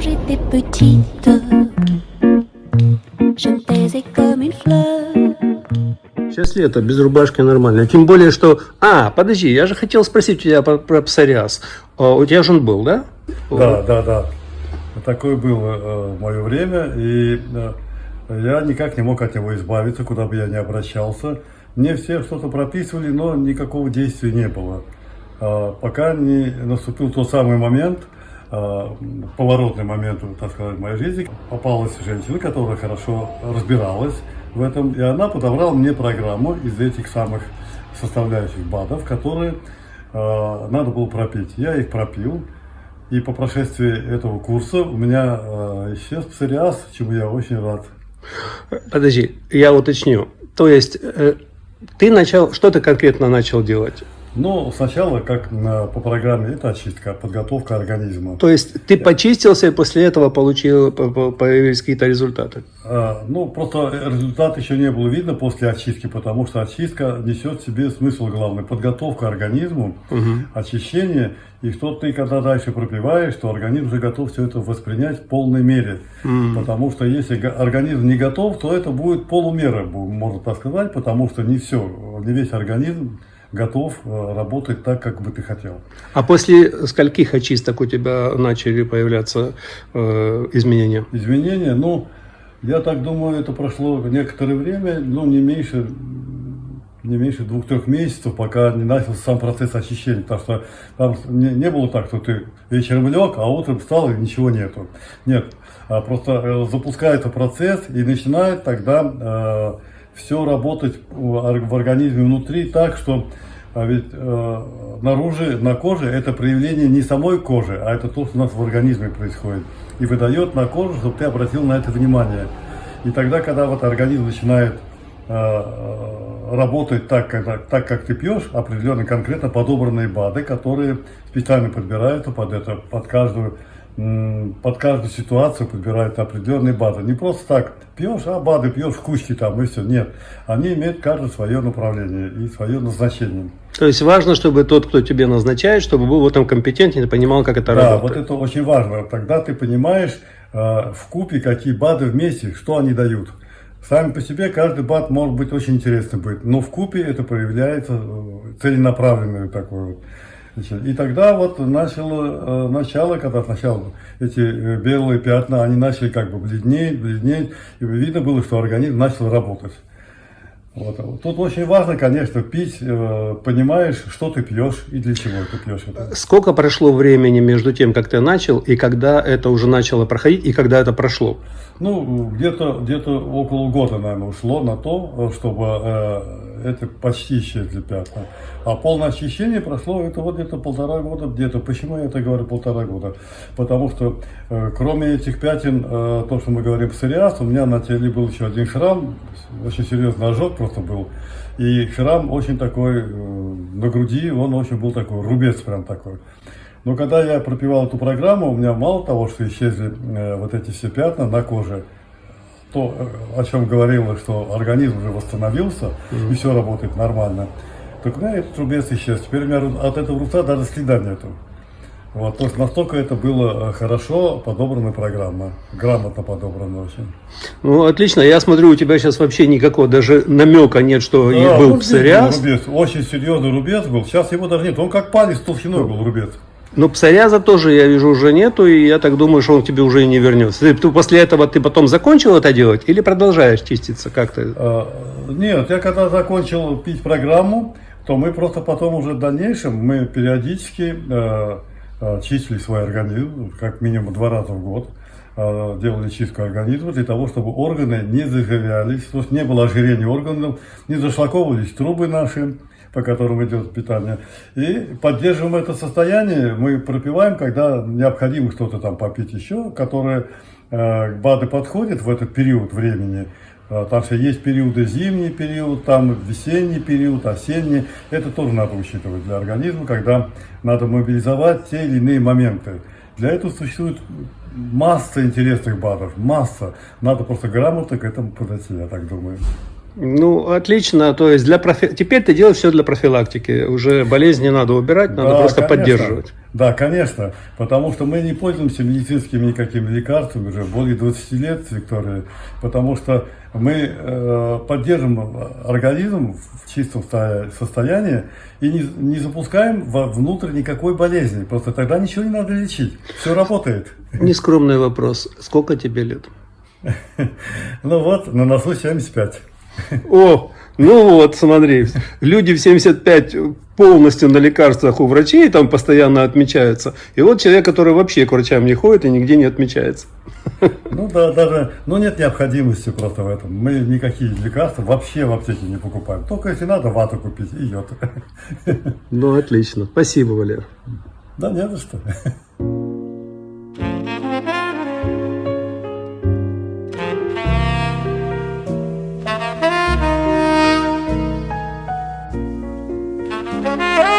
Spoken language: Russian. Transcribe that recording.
Quand j'étais petite, je me taisais comme une fleur. Сейчас лето, без рубашки нормально. Тем более, что... А, подожди, я же хотел спросить у тебя про, про псориаз. А, У тебя же он был, да? Да, да, да. Такое было э, в мое время, и э, я никак не мог от него избавиться, куда бы я ни обращался. Мне все что-то прописывали, но никакого действия не было. А, пока не наступил тот самый момент, поворотный момент, так сказать, в моей жизни, попалась женщина, которая хорошо разбиралась в этом, и она подобрала мне программу из этих самых составляющих БАДов, которые э, надо было пропить. Я их пропил, и по прошествии этого курса у меня э, исчез псориаз, чему я очень рад. Подожди, я уточню. То есть, э, ты начал... Что ты конкретно начал делать? Но сначала, как на- по программе, это очистка, подготовка организма. То есть, ты почистился и после этого получил, по- по- появились какие-то результаты? А, Ну, просто результат еще не было видно после очистки, потому что очистка несет в себе смысл главный. Подготовка организму, очищение. И что ты, когда дальше пропиваешь, то организм уже готов все это воспринять в полной мере. Потому что если га- организм не готов, то это будет полумера, можно так сказать, потому что не все, не весь организм готов э, работать так, как бы ты хотел. А после скольких очисток у тебя начали появляться э, изменения? Изменения, ну, я так думаю, это прошло некоторое время, ну, не меньше, не меньше двух-трех месяцев, пока не начался сам процесс очищения, потому что там не, не было так, что ты вечером лег, а утром встал и ничего нету. Нет, а просто э, запускается процесс и начинает тогда все работать в ор- в организме внутри так, что а ведь э, наружу, на коже это проявление не самой кожи, а это то, что у нас в организме происходит. И выдает на кожу, чтобы ты обратил на это внимание. И тогда, когда вот организм начинает э, э, работать так как, так, как ты пьешь, определенно конкретно подобранные БАДы, которые специально подбираются под это, под каждую под каждую ситуацию подбирают определенные БАДы. Не просто так пьешь, а БАДы пьешь в кучке там и все. Нет, они имеют каждое свое направление и свое назначение. То есть важно, чтобы тот, кто тебе назначает, чтобы был в этом компетентен и понимал, как это Да, работает. вот это очень важно. Тогда ты понимаешь э, в купе, какие БАДы вместе, что они дают. Сами по себе каждый БАД может быть очень интересным быть, но в купе это проявляется э, целенаправленную такой вот. И тогда вот начало, э, начало, когда сначала эти э, белые пятна, они начали как бы бледнеть, бледнеть, и видно было, что организм начал работать. Вот. Тут очень важно, конечно, пить, э, понимаешь, что ты пьешь и для чего ты пьешь это. Сколько прошло времени между тем, как ты начал, и когда это уже начало проходить, и когда это прошло? Ну, где-то где около года, наверное, ушло на то, чтобы э, это почти исчезли пятна. А полное очищение прошло это вот где-то полтора года, где-то. Почему я это говорю полтора года? Потому что э, кроме этих пятен, э, то, что мы говорим псориаз, у меня на теле был еще один шрам, очень серьезный ожог просто был. И шрам очень такой э, на груди, он очень был такой, рубец прям такой. Но когда я пропивал эту программу, у меня мало того, что исчезли э, вот эти все пятна на коже, то, э, о чем говорилось, что организм уже восстановился и все работает нормально, так у меня этот рубец исчез. Теперь у меня от этого рубца даже следа нету. Вот, то есть настолько это было э, хорошо подобрана программа, грамотно подобрана очень. Ну, отлично. Я смотрю, у тебя сейчас вообще никакого даже намека нет, что Да, был здесь псориаз. рубец, очень серьезный рубец был, сейчас его даже нет, он как палец толщиной был рубец. Но псориаза тоже, я вижу, уже нету, и я так думаю, что он к тебе уже и не вернется. Ты, ты после этого ты потом закончил это делать или продолжаешь чиститься? Как ты? А, Нет, я когда закончил пить программу, то мы просто потом уже в дальнейшем, мы периодически э, чистили свой организм, как минимум два раза в год, э, делали чистку организма для того, чтобы органы не заживлялись, то есть не было ожирения органов, не зашлаковывались трубы наши, по которым идет питание. И поддерживаем это состояние, мы пропиваем, когда необходимо что-то там попить еще, которое э, БАДы подходит в этот период времени. Э, Потому что есть периоды, зимний период, там весенний период, осенний. Это тоже надо учитывать для организма, когда надо мобилизовать те или иные моменты. Для этого существует масса интересных БАДов, масса. Надо просто грамотно к этому подойти, я так думаю. Ну, отлично. То есть для профи... теперь ты делаешь все для профилактики. Уже болезнь не надо убирать, надо Да, просто конечно. поддерживать. Да, конечно, потому что мы не пользуемся медицинскими никакими лекарствами уже более 20 лет, Виктория, потому что мы э, поддерживаем организм в чистом состоянии и не, не запускаем внутрь никакой болезни, просто тогда ничего не надо лечить, все работает. Нескромный вопрос. Сколько тебе лет? Ну вот, на носу 75. О, ну вот, смотри, люди в 75 полностью на лекарствах у врачей там постоянно отмечаются. И вот человек, который вообще к врачам не ходит и нигде не отмечается. Ну да, даже, ну нет необходимости просто в этом. Мы никакие лекарства вообще в аптеке не покупаем. Только если надо вату купить и йод. Ну, отлично. Спасибо, Валер. Да не за что. Thank.